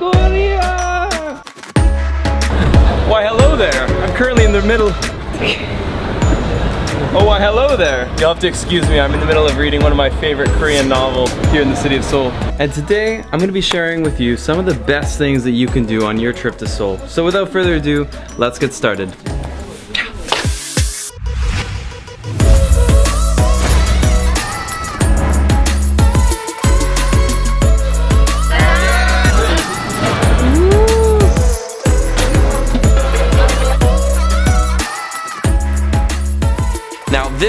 Korea! Why hello there. I'm currently in the middle Oh, why hello there. You'll have to excuse me, I'm in the middle of reading one of my favorite Korean novels here in the city of Seoul. And today, I'm gonna be sharing with you some of the best things that you can do on your trip to Seoul. So without further ado, let's get started.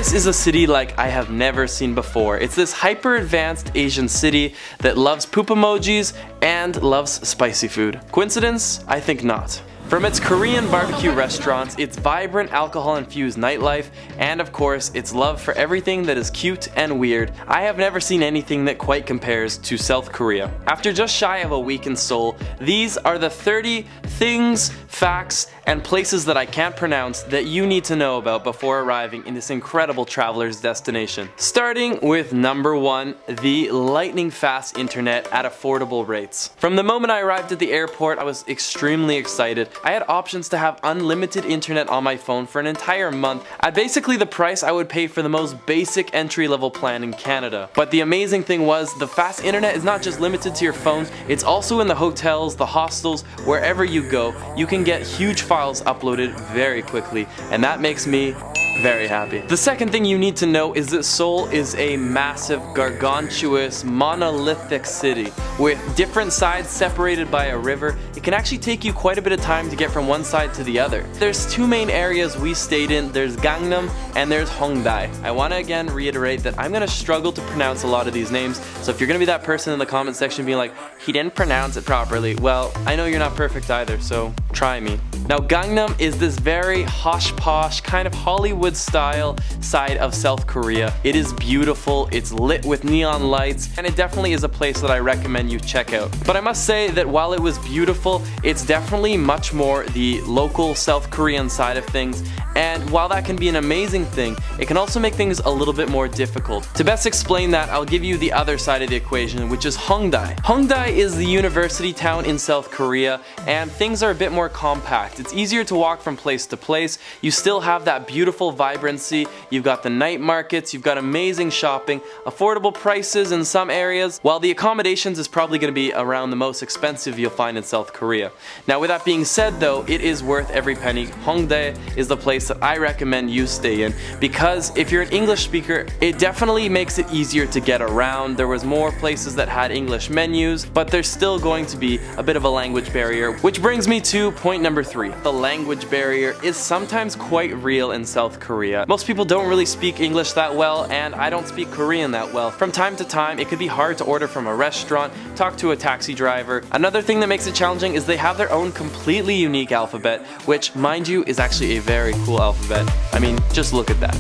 This is a city like I have never seen before. It's this hyper advanced Asian city that loves poop emojis and loves spicy food. Coincidence? I think not. From its Korean barbecue restaurants, its vibrant alcohol-infused nightlife, and of course, its love for everything that is cute and weird, I have never seen anything that quite compares to South Korea. After just shy of a week in Seoul, these are the 30 things, facts, and places that I can't pronounce that you need to know about before arriving in this incredible traveler's destination. Starting with number one, the lightning fast internet at affordable rates. From the moment I arrived at the airport, I was extremely excited. I had options to have unlimited internet on my phone for an entire month at basically the price I would pay for the most basic entry level plan in Canada. But the amazing thing was the fast internet is not just limited to your phone, it's also in the hotels, the hostels, wherever you go. You can get huge files uploaded very quickly and that makes me very happy. The second thing you need to know is that Seoul is a massive, gargantuous, monolithic city. With different sides separated by a river, it can actually take you quite a bit of time to get from one side to the other. There's two main areas we stayed in, there's Gangnam and there's Hongdae. I want to again reiterate that I'm going to struggle to pronounce a lot of these names, so if you're going to be that person in the comment section being like, he didn't pronounce it properly, well, I know you're not perfect either, so try me. Now Gangnam is this very hosh posh, kind of Hollywood style side of South Korea. It is beautiful, it's lit with neon lights, and it definitely is a place that I recommend you check out. But I must say that while it was beautiful, it's definitely much more the local South Korean side of things, and while that can be an amazing thing, it can also make things a little bit more difficult. To best explain that, I'll give you the other side of the equation, which is Hongdae. Hongdae is the university town in South Korea, and things are a bit more compact. It's easier to walk from place to place. You still have that beautiful vibrancy. You've got the night markets, you've got amazing shopping, affordable prices in some areas, while the accommodations is probably going to be around the most expensive you'll find in South Korea. Now with that being said though, it is worth every penny. Hongdae is the place that I recommend you stay in because if you're an English speaker, it definitely makes it easier to get around. There was more places that had English menus, but there's still going to be a bit of a language barrier, which brings me to point number three. The language barrier is sometimes quite real in South Korea. Most people don't really speak English that well and I don't speak Korean that well. From time to time it could be hard to order from a restaurant, talk to a taxi driver. Another thing that makes it challenging is they have their own completely unique alphabet which mind you is actually a very cool alphabet. I mean just look at that.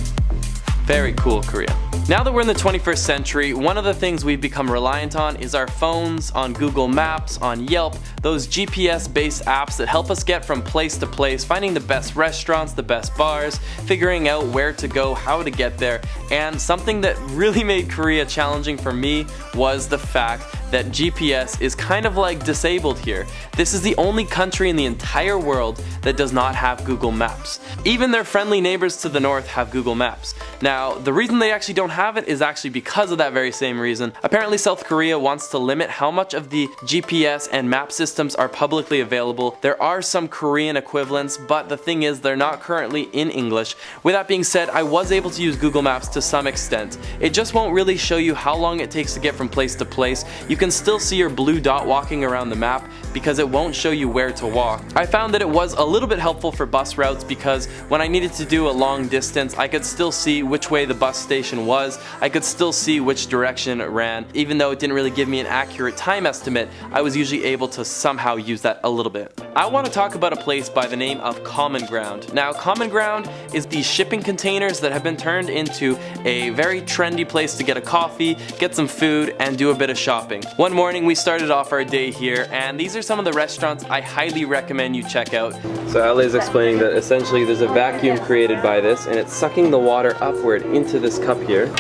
Very cool Korea. Now that we're in the 21st century, one of the things we've become reliant on is our phones, on Google Maps, on Yelp, those GPS based apps that help us get from place to place, finding the best restaurants, the best bars, figuring out where to go, how to get there, and something that really made Korea challenging for me was the fact that GPS is kind of like disabled here. This is the only country in the entire world that does not have Google Maps. Even their friendly neighbors to the north have Google Maps. Now, the reason they actually don't have it is actually because of that very same reason. Apparently South Korea wants to limit how much of the GPS and map systems are publicly available. There are some Korean equivalents, but the thing is they're not currently in English. With that being said, I was able to use Google Maps to some extent. It just won't really show you how long it takes to get from place to place. You can still see your blue dot walking around the map because it won't show you where to walk. I found that it was a little bit helpful for bus routes because when I needed to do a long distance, I could still see which way the bus station was. I could still see which direction it ran. Even though it didn't really give me an accurate time estimate, I was usually able to somehow use that a little bit. I want to talk about a place by the name of Common Ground. Now, Common Ground is these shipping containers that have been turned into a very trendy place to get a coffee, get some food, and do a bit of shopping. One morning we started off our day here and these are some of the restaurants I highly recommend you check out. So Ale is explaining that essentially there's a vacuum created by this and it's sucking the water upward into this cup here.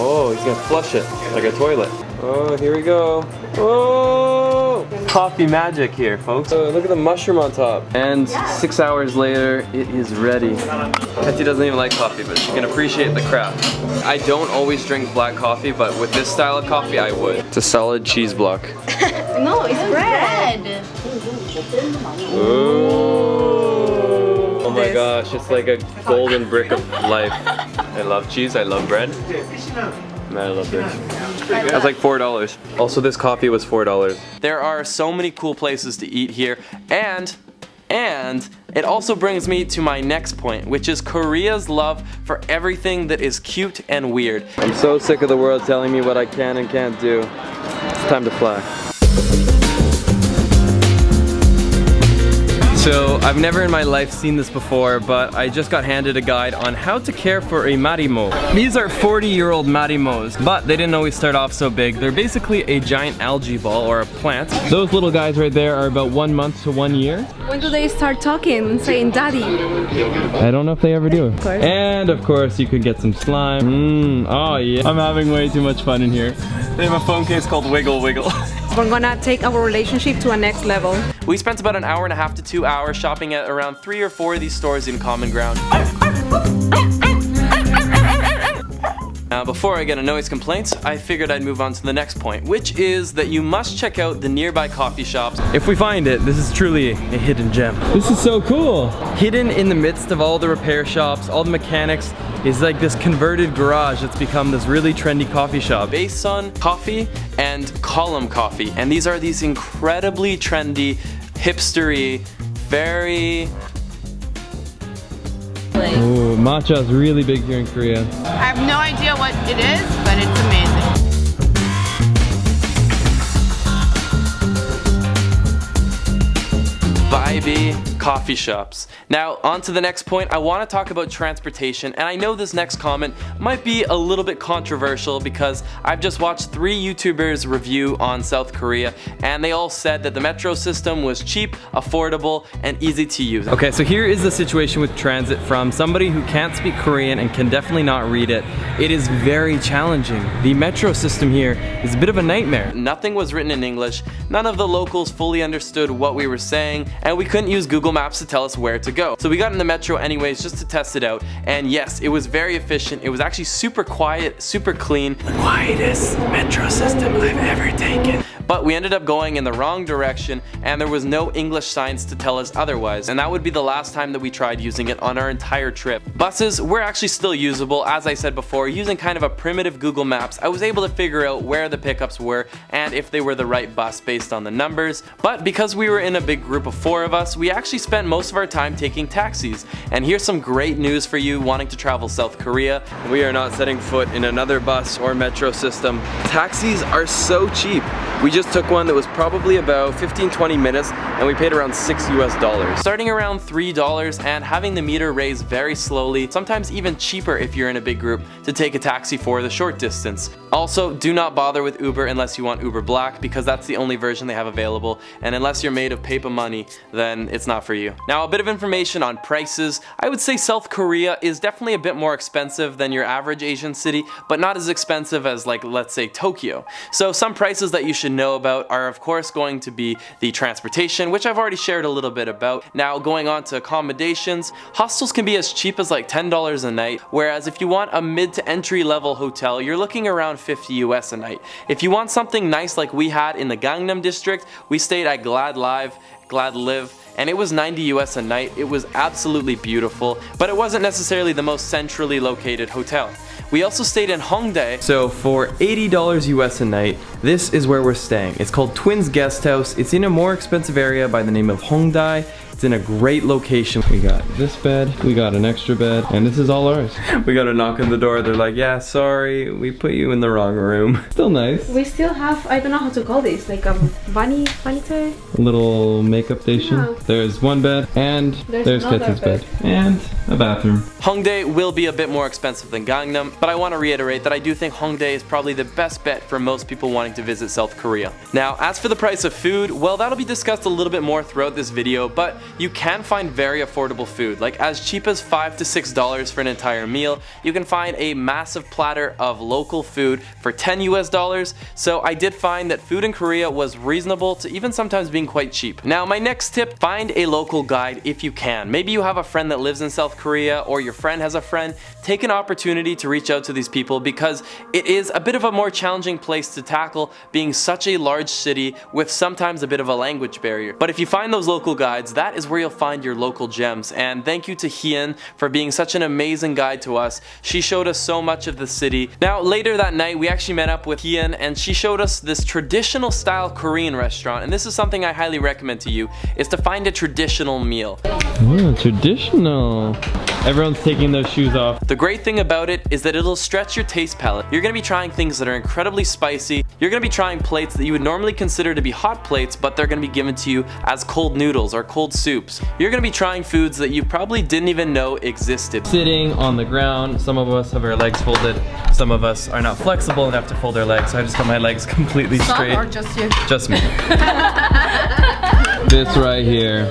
Oh, he's gonna flush it like a toilet. Oh, here we go. Oh! Coffee magic here, folks. Oh, look at the mushroom on top. And six hours later, it is ready. Hetty doesn't even like coffee, but she can appreciate the craft. I don't always drink black coffee, but with this style of coffee, I would. It's a solid cheese block. No, it's oh, bread. Ooh. Oh my gosh, it's like a golden brick of life. I love cheese, I love bread. Man, I love this. That's like four dollars. Also, this coffee was four dollars. There are so many cool places to eat here, and and it also brings me to my next point, which is Korea's love for everything that is cute and weird. I'm so sick of the world telling me what I can and can't do. It's time to fly. So I've never in my life seen this before, but I just got handed a guide on how to care for a marimo. These are 40 year old marimos, but they didn't always start off so big. They're basically a giant algae ball or a plant. Those little guys right there are about one month to one year. When do they start talking and saying daddy? I don't know if they ever do. Of course. And of course you could get some slime. Mmm, oh yeah. I'm having way too much fun in here. They have a phone case called Wiggle Wiggle. We're gonna take our relationship to a next level. We spent about an hour and a half to two hours shopping at around three or four of these stores in Common Ground. Now before I get a noise complaint, I figured I'd move on to the next point, which is that you must check out the nearby coffee shops. If we find it, this is truly a hidden gem. This is so cool. Hidden in the midst of all the repair shops, all the mechanics, is like this converted garage that's become this really trendy coffee shop. Bason Coffee and Column Coffee. And these are these incredibly trendy, hipstery, very Ooh, matcha is really big here in Korea. I have no idea what it is, but it's amazing. Vibey coffee shops. Now, on to the next point, I want to talk about transportation, and I know this next comment might be a little bit controversial because I've just watched three YouTubers review on South Korea, and they all said that the metro system was cheap, affordable, and easy to use. Okay, so here is the situation with transit from somebody who can't speak Korean and can definitely not read it. It is very challenging. The metro system here is a bit of a nightmare. Nothing was written in English, none of the locals fully understood what we were saying, and we couldn't use Google Maps to tell us where to go. So we got in the metro anyways just to test it out, and yes, it was very efficient. It was actually super quiet, super clean. The quietest metro system I've ever taken. But we ended up going in the wrong direction and there was no English signs to tell us otherwise. And that would be the last time that we tried using it on our entire trip. Buses were actually still usable, as I said before, using kind of a primitive Google Maps. I was able to figure out where the pickups were and if they were the right bus based on the numbers. But because we were in a big group of four of us, we actually spent most of our time taking taxis. And here's some great news for you wanting to travel South Korea. We are not setting foot in another bus or metro system. Taxis are so cheap. We just took one that was probably about 15-20 minutes and we paid around 6 US dollars. Starting around $3 and having the meter raise very slowly, sometimes even cheaper if you're in a big group to take a taxi for the short distance. Also, do not bother with Uber unless you want Uber Black because that's the only version they have available and unless you're made of paper money, then it's not for you. Now a bit of information on prices. I would say South Korea is definitely a bit more expensive than your average Asian city, but not as expensive as like let's say Tokyo. So some prices that you should know about are of course going to be the transportation, which I've already shared a little bit about. Now going on to accommodations, hostels can be as cheap as like $10 a night, whereas if you want a mid to entry level hotel, you're looking around 50 US a night. If you want something nice like we had in the Gangnam district, we stayed at Glad Live, Glad Live, and it was 90 US a night. It was absolutely beautiful, but it wasn't necessarily the most centrally located hotel. We also stayed in Hongdae. So for $80 US a night, this is where we're staying. It's called Twins Guest House. It's in a more expensive area by the name of Hongdae. It's in a great location. We got this bed, we got an extra bed, and this is all ours. We got a knock on the door. They're like, yeah, sorry, we put you in the wrong room. Still nice. We still have, I don't know how to call this, like a bunny, vanity? A little makeup station. Yeah. There's one bed, and there's, There's another Ketsy's bed. bed. And a bathroom. Hongdae will be a bit more expensive than Gangnam, but I want to reiterate that I do think Hongdae is probably the best bet for most people wanting to visit South Korea. Now, as for the price of food, well, that'll be discussed a little bit more throughout this video, but you can find very affordable food, like as cheap as 5 to $6 for an entire meal. You can find a massive platter of local food for 10 US dollars, so I did find that food in Korea was reasonable to even sometimes being quite cheap. Now my next tip, find a local guide if you can. Maybe you have a friend that lives in South Korea or your friend has a friend, take an opportunity to reach out to these people because it is a bit of a more challenging place to tackle being such a large city with sometimes a bit of a language barrier. But if you find those local guides, that is where you'll find your local gems. And thank you to Hien for being such an amazing guide to us. She showed us so much of the city. Now later that night we actually met up with Hien and she showed us this traditional style Korean restaurant and this is something I highly recommend to you is to find a traditional meal. Traditional. Everyone's taking those shoes off. The great thing about it is that it'll stretch your taste palate. You're gonna be trying things that are incredibly spicy. You're gonna be trying plates that you would normally consider to be hot plates, but they're gonna be given to you as cold noodles or cold soups. You're gonna be trying foods that you probably didn't even know existed. Sitting on the ground, some of us have our legs folded, some of us are not flexible enough to fold their legs, so I just got my legs completely straight. Or just you. Just me. this right here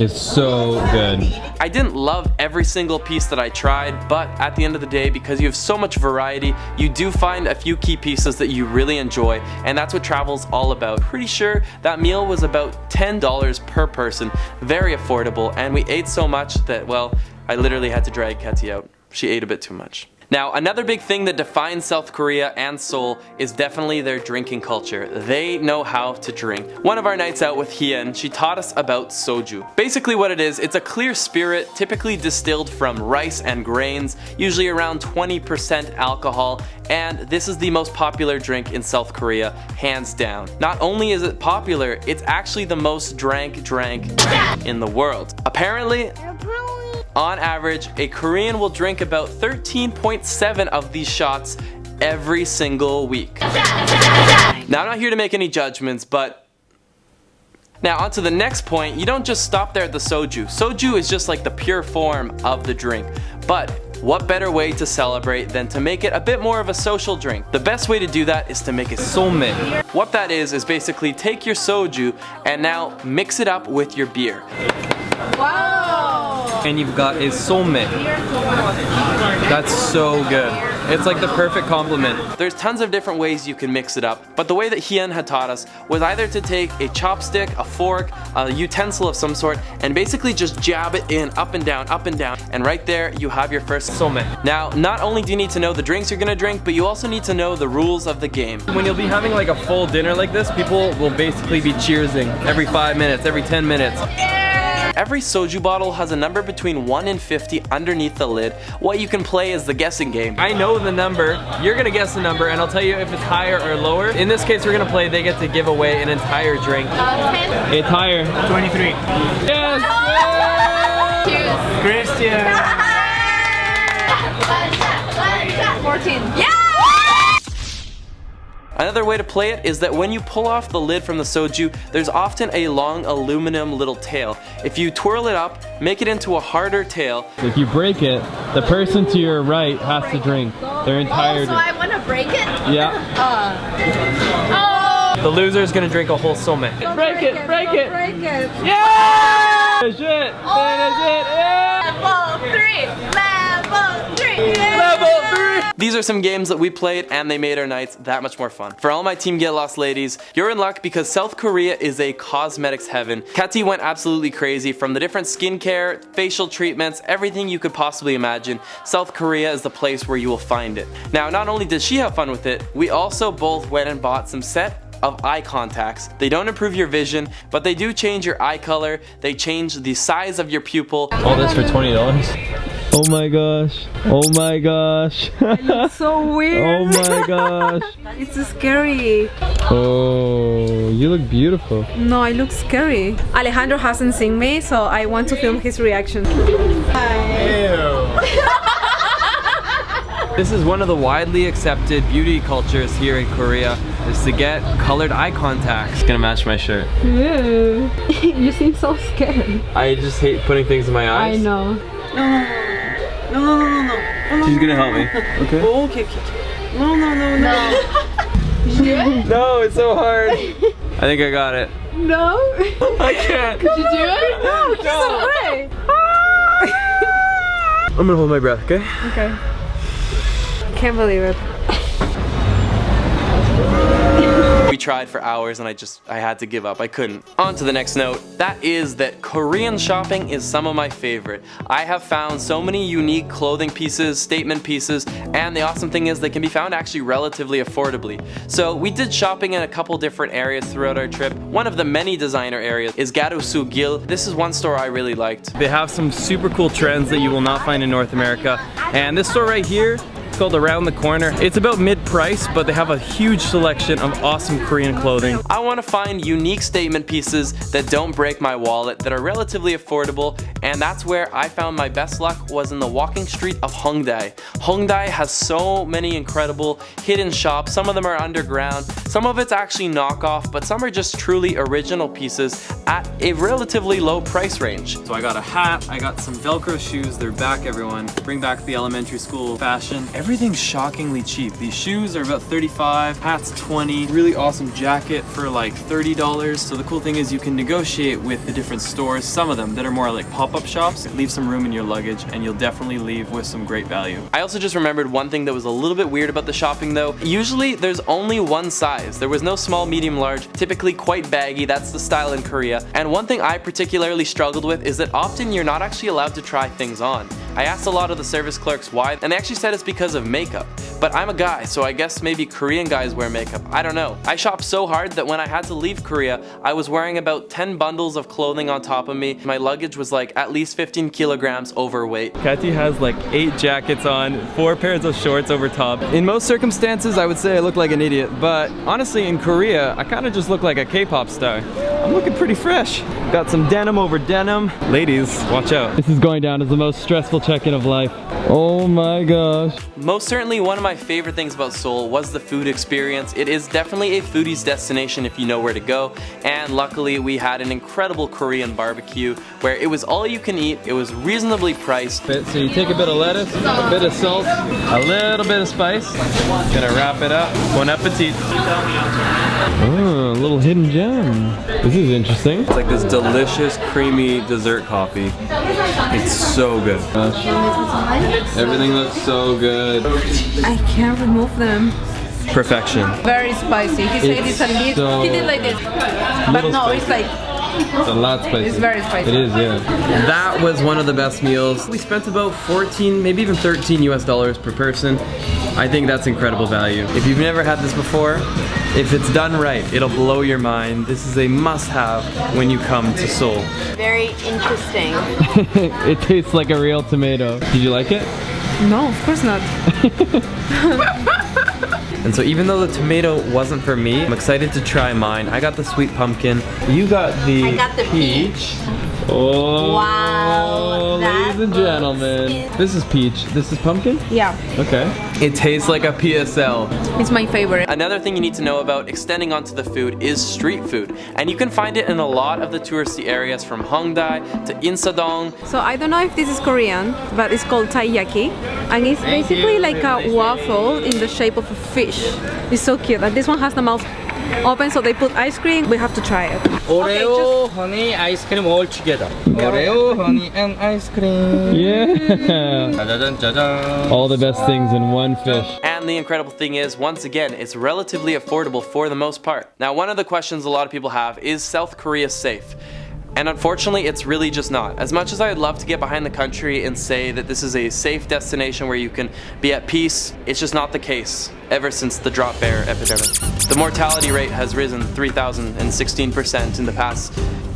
is so good. I didn't love every single piece that I tried, but at the end of the day, because you have so much variety, you do find a few key pieces that you really enjoy, and that's what travel's all about. Pretty sure that meal was about $10 per person, very affordable, and we ate so much that, well, I literally had to drag Ketty out. She ate a bit too much. Now, another big thing that defines South Korea and Seoul is definitely their drinking culture. They know how to drink. One of our nights out with Hien, she taught us about soju. Basically what it is, it's a clear spirit typically distilled from rice and grains, usually around 20% alcohol, and this is the most popular drink in South Korea, hands down. Not only is it popular, it's actually the most drank drank in the world. Apparently, on average, a Korean will drink about 13.7 of these shots every single week. Now I'm not here to make any judgments, but now on to the next point, you don't just stop there at the soju. Soju is just like the pure form of the drink, but what better way to celebrate than to make it a bit more of a social drink? The best way to do that is to make it Soulmate. What that is, is basically take your soju and now mix it up with your beer. And you've got a soulmate. That's so good. It's like the perfect complement. There's tons of different ways you can mix it up, but the way that Hien had taught us was either to take a chopstick, a fork, a utensil of some sort, and basically just jab it in up and down, up and down, and right there you have your first Soulmate. Now, not only do you need to know the drinks you're gonna drink, but you also need to know the rules of the game. When you'll be having like a full dinner like this, people will basically be cheersing every five minutes, every 10 minutes. Every soju bottle has a number between 1 and 50 underneath the lid. What you can play is the guessing game. I know the number, you're gonna guess the number, and I'll tell you if it's higher or lower. In this case, we're gonna play, they get to give away an entire drink. Uh, 10. It's higher. 23. Yes! Cheers. Christian. 14. Yeah! Another way to play it is that when you pull off the lid from the soju, there's often a long aluminum little tail. If you twirl it up, make it into a harder tail, If you break it, the person to your right has to drink their oh, entire Oh, so. I want to break it? Yeah. Uh, oh! The loser is gonna drink a whole soulmate. Break it, break it. Break it. Yeah! Oh. Finish it, finish it, yeah! Level 3! Level 3! These are some games that we played and they made our nights that much more fun. For all my Team Get Lost ladies, you're in luck because South Korea is a cosmetics heaven. Kati went absolutely crazy from the different skincare, facial treatments, everything you could possibly imagine. South Korea is the place where you will find it. Now, not only did she have fun with it, we also both went and bought some set of eye contacts. They don't improve your vision, but they do change your eye color, they change the size of your pupil, All this for $20? Oh my gosh. Oh my gosh. So weird. oh my gosh. It's scary. Oh, you look beautiful. No, I look scary. Alejandro hasn't seen me, so I want to film his reaction. This is one of the widely accepted beauty cultures here in Korea is to get colored eye contacts. It's gonna match my shirt. you seem so scared. I just hate putting things in my eyes. I know. No, no, no, no, no. She's gonna help me. Okay. Oh, okay, okay, okay. No, no, no, no. No. No, it's so hard. I think I got it. No. I can't. Did you do it? No, no away. I'm gonna hold my breath, okay? Okay. Can't believe it. Tried for hours and I just, I had to give up. I couldn't. On to the next note. That is that Korean shopping is some of my favorite. I have found so many unique clothing pieces, statement pieces, and the awesome thing is they can be found actually relatively affordably. So we did shopping in a couple different areas throughout our trip. One of the many designer areas is Garusu Gil. This is one store I really liked. They have some super cool trends that you will not find in North America. And this store right here, called Around the Corner. It's about mid-price, but they have a huge selection of awesome Korean clothing. I want to find unique statement pieces that don't break my wallet, that are relatively affordable, and that's where I found my best luck was in the walking street of Hongdae. Hongdae has so many incredible hidden shops. Some of them are underground, some of it's actually knockoff, but some are just truly original pieces at a relatively low price range. So I got a hat, I got some Velcro shoes, they're back everyone. Bring back the elementary school fashion. Everything's shockingly cheap. These shoes are about 35, hats 20, really awesome jacket for like $30. So the cool thing is you can negotiate with the different stores, some of them that are more like pop-up shops. Leave some room in your luggage and you'll definitely leave with some great value. I also just remembered one thing that was a little bit weird about the shopping though. Usually there's only one size. There was no small, medium, large, typically quite baggy, that's the style in Korea. And one thing I particularly struggled with is that often you're not actually allowed to try things on. I asked a lot of the service clerks why, and they actually said it's because of makeup. But I'm a guy, so I guess maybe Korean guys wear makeup. I don't know. I shopped so hard that when I had to leave Korea, I was wearing about 10 bundles of clothing on top of me. My luggage was like at least 15 kilograms overweight. Katy has like eight jackets on, four pairs of shorts over top. In most circumstances, I would say I look like an idiot, but honestly, in Korea, I kind of just look like a K-pop star. I'm looking pretty fresh. Got some denim over denim. Ladies, watch out. This is going down as the most stressful check-in of life. Oh my gosh. Most certainly one of my favorite things about Seoul was the food experience. It is definitely a foodie's destination if you know where to go. And luckily we had an incredible Korean barbecue where it was all you can eat. It was reasonably priced. So you take a bit of lettuce, a bit of salt, a little bit of spice. Gonna wrap it up. Bon appetit. Oh, a little hidden gem. This is interesting. It's like this delicious creamy dessert coffee. It's so good. Everything looks so good. I can't remove them. Perfection. Very spicy. He said It's it's a little. so he did like this, but little no, it's like It's a lot spicy. It's very spicy. It is, yeah. That was one of the best meals. We spent about 14, maybe even 13 US dollars per person. I think that's incredible value. If you've never had this before, if it's done right, it'll blow your mind. This is a must-have when you come to Seoul. Very interesting. it tastes like a real tomato. Did you like it? no, of course not. And so even though the tomato wasn't for me, I'm excited to try mine. I got the sweet pumpkin. You got the I got the peach. Oh, Wow, ladies and gentlemen. looks- This is peach. This is pumpkin? Yeah, Okay. It tastes like a PSL. it's my favorite. Another thing you need to know about extending onto the food is street food. And you can find it in a lot of the touristy areas from Hongdae to Insadong. So I don't know if this is Korean, but it's called taiyaki, and it's basically like a waffle in the shape of a fish. It's so cute. And this one has the mouth oven so they put ice cream. We have to try it. Oreo, okay, honey, ice cream all together. Oreo, honey, and ice cream. Yeah. all the best things in one fish. And the incredible thing is, once again, it's relatively affordable for the most part. Now, one of the questions a lot of people have is South Korea safe? And unfortunately, it's really just not. As much as I'd love to get behind the country and say that this is a safe destination where you can be at peace, it's just not the case ever since the drop bear epidemic. The mortality rate has risen 3,016% in the past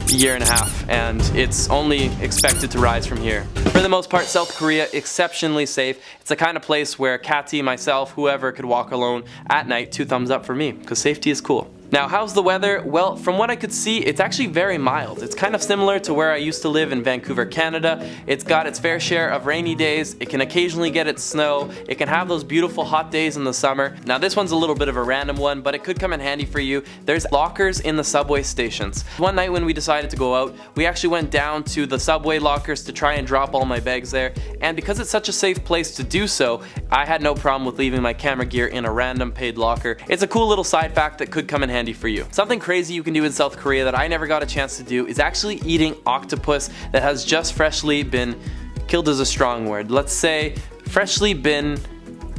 year and a half, and it's only expected to rise from here. For the most part, South Korea, exceptionally safe. It's the kind of place where Cathy, myself, whoever could walk alone at night, two thumbs up for me, because safety is cool. Now, how's the weather? Well, from what I could see, it's actually very mild. It's kind of similar to where I used to live in Vancouver, Canada. It's got its fair share of rainy days. It can occasionally get its snow. It can have those beautiful hot days in the summer. Now, this one's a little bit of a random one, but it could come in handy for you. There's lockers in the subway stations. One night when we decided to go out, we actually went down to the subway lockers to try and drop all my bags there. And because it's such a safe place to do so, I had no problem with leaving my camera gear in a random paid locker. It's a cool little side fact that could come in handy handy for you. Something crazy you can do in South Korea that I never got a chance to do is actually eating octopus that has just freshly been killed is a strong word. Let's say freshly been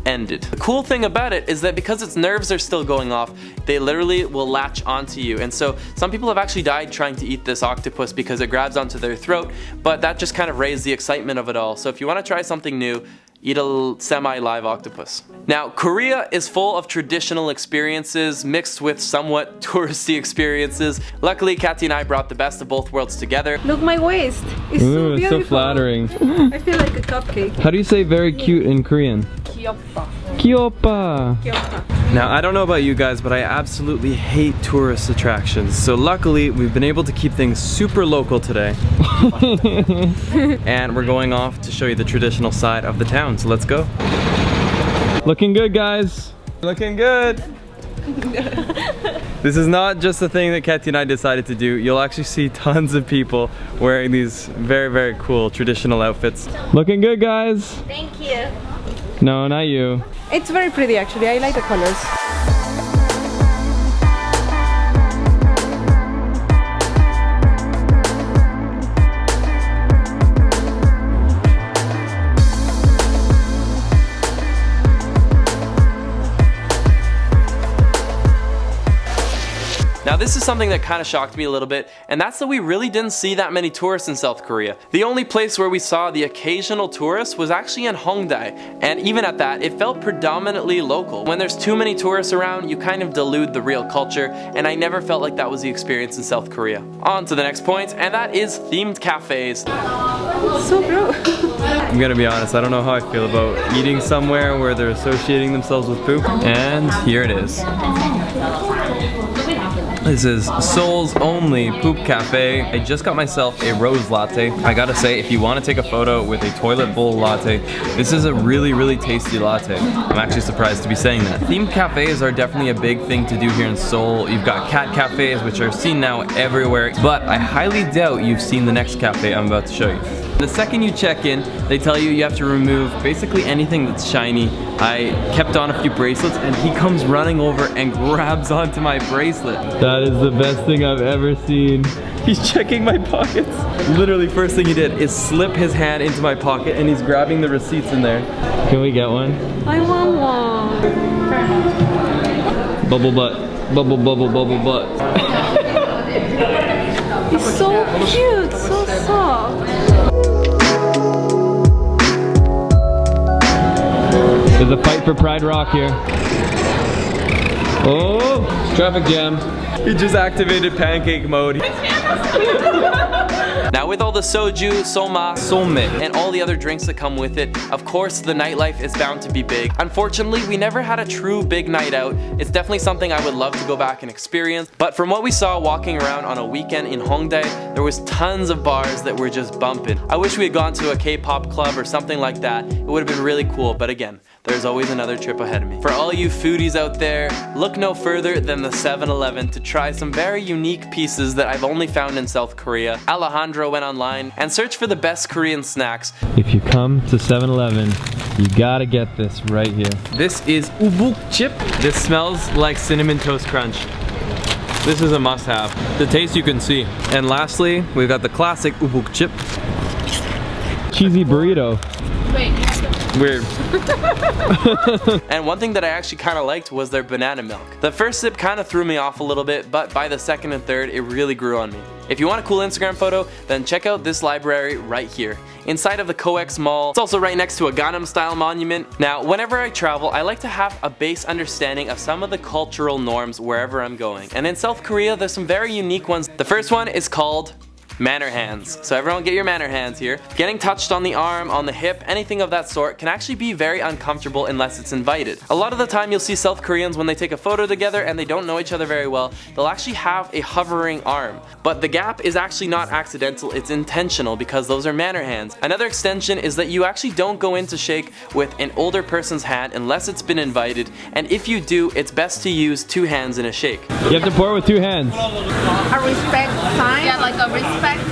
ended. The cool thing about it is that because its nerves are still going off, they literally will latch onto you. And so some people have actually died trying to eat this octopus because it grabs onto their throat, but that just kind of raised the excitement of it all. So if you want to try something new, eat a semi-live octopus. Now, Korea is full of traditional experiences mixed with somewhat touristy experiences. Luckily, Kathy and I brought the best of both worlds together. Look my waist. It's so Ooh, it's so flattering. I feel like a cupcake. How do you say very cute in Korean? 귀 엽다. Kyopa. Now, I don't know about you guys, but I absolutely hate tourist attractions. So luckily, we've been able to keep things super local today. and we're going off to show you the traditional side of the town. So let's go. Looking good, guys. Looking good. this is not just a thing that Katya and I decided to do. You'll actually see tons of people wearing these very, very cool traditional outfits. Looking good, guys. Thank you. No, not you. It's very pretty actually. I like the colors. Now this is something that kind of shocked me a little bit, and that's that we really didn't see that many tourists in South Korea. The only place where we saw the occasional tourist was actually in Hongdae, and even at that, it felt predominantly local. When there's too many tourists around, you kind of dilute the real culture, and I never felt like that was the experience in South Korea. On to the next point, and that is themed cafes. So bro. I'm gonna be honest, I don't know how I feel about eating somewhere where they're associating themselves with poop. And here it is. This is Seoul's only poop cafe. I just got myself a rose latte. I gotta say, if you wanna take a photo with a toilet bowl latte, this is a really, really tasty latte. I'm actually surprised to be saying that. Themed cafes are definitely a big thing to do here in Seoul. You've got cat cafes, which are seen now everywhere, but I highly doubt you've seen the next cafe I'm about to show you. The second you check in, they tell you you have to remove basically anything that's shiny. I kept on a few bracelets and he comes running over and grabs onto my bracelet. That is the best thing I've ever seen. He's checking my pockets. Literally first thing he did is slip his hand into my pocket and he's grabbing the receipts in there. Can we get one? I want one. Bubble butt. Bubble bubble bubble butt. He's so cute, so soft. There's a fight for Pride Rock here. Oh, traffic jam. He just activated pancake mode. Now with all the soju, soma, somme, and all the other drinks that come with it, of course the nightlife is bound to be big. Unfortunately, we never had a true big night out. It's definitely something I would love to go back and experience, but from what we saw walking around on a weekend in Hongdae, there was tons of bars that were just bumping. I wish we had gone to a K-pop club or something like that. It would have been really cool, but again, there's always another trip ahead of me. For all you foodies out there, look no further than the 7-Eleven to try some very unique pieces that I've only found in South Korea. Alejandro went online and searched for the best Korean snacks. If you come to 7-Eleven, you gotta get this right here. This is ubuk chip. This smells like cinnamon toast crunch. This is a must-have. The taste you can see. And lastly, we've got the classic ubuk chip. Cheesy burrito. Wait, Weird. And one thing that I actually kind of liked was their banana milk. The first sip kind of threw me off a little bit, but by the second and third, it really grew on me. If you want a cool Instagram photo, then check out this library right here. Inside of the COEX Mall, it's also right next to a Gangnam style monument. Now, whenever I travel, I like to have a base understanding of some of the cultural norms wherever I'm going. And in South Korea, there's some very unique ones. The first one is called Manner hands. So everyone get your manner hands here. Getting touched on the arm, on the hip, anything of that sort can actually be very uncomfortable unless it's invited. A lot of the time you'll see South Koreans when they take a photo together and they don't know each other very well, they'll actually have a hovering arm. But the gap is actually not accidental, it's intentional because those are manner hands. Another extension is that you actually don't go in to shake with an older person's hand unless it's been invited, and if you do, it's best to use two hands in a shake. You have to pour with two hands. a respect sign. Yeah, like a respect respect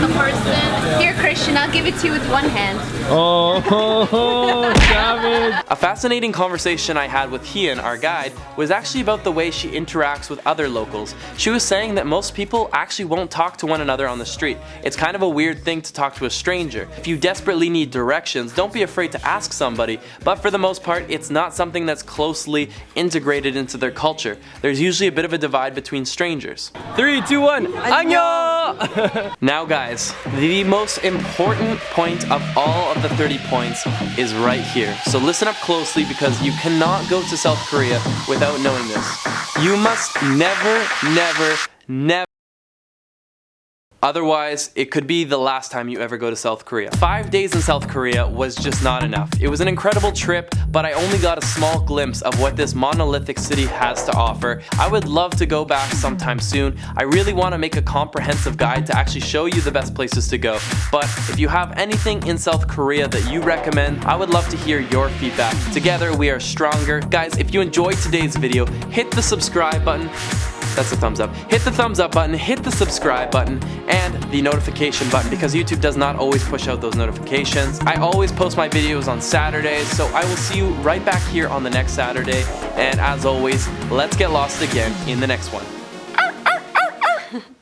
the person. Here, Christian, I'll give it to you with one hand. Oh, savage. A fascinating conversation I had with Hien, our guide, was actually about the way she interacts with other locals. She was saying that most people actually won't talk to one another on the street. It's kind of a weird thing to talk to a stranger. If you desperately need directions, don't be afraid to ask somebody, but for the most part, it's not something that's closely integrated into their culture. There's usually a bit of a divide between strangers. Three, two, one. Annyeong! Now guys, the most important point of all of the 30 points is right here. So listen up closely because you cannot go to South Korea without knowing this. You must never, never, never Otherwise, it could be the last time you ever go to South Korea. Five days in South Korea was just not enough. It was an incredible trip, but I only got a small glimpse of what this monolithic city has to offer. I would love to go back sometime soon. I really want to make a comprehensive guide to actually show you the best places to go. But if you have anything in South Korea that you recommend, I would love to hear your feedback. Together, we are stronger. Guys, if you enjoyed today's video, hit the subscribe button that's a thumbs up. Hit the thumbs up button, hit the subscribe button, and the notification button because YouTube does not always push out those notifications. I always post my videos on Saturdays, so I will see you right back here on the next Saturday. And as always, let's get lost again in the next one. Ah, ah, ah,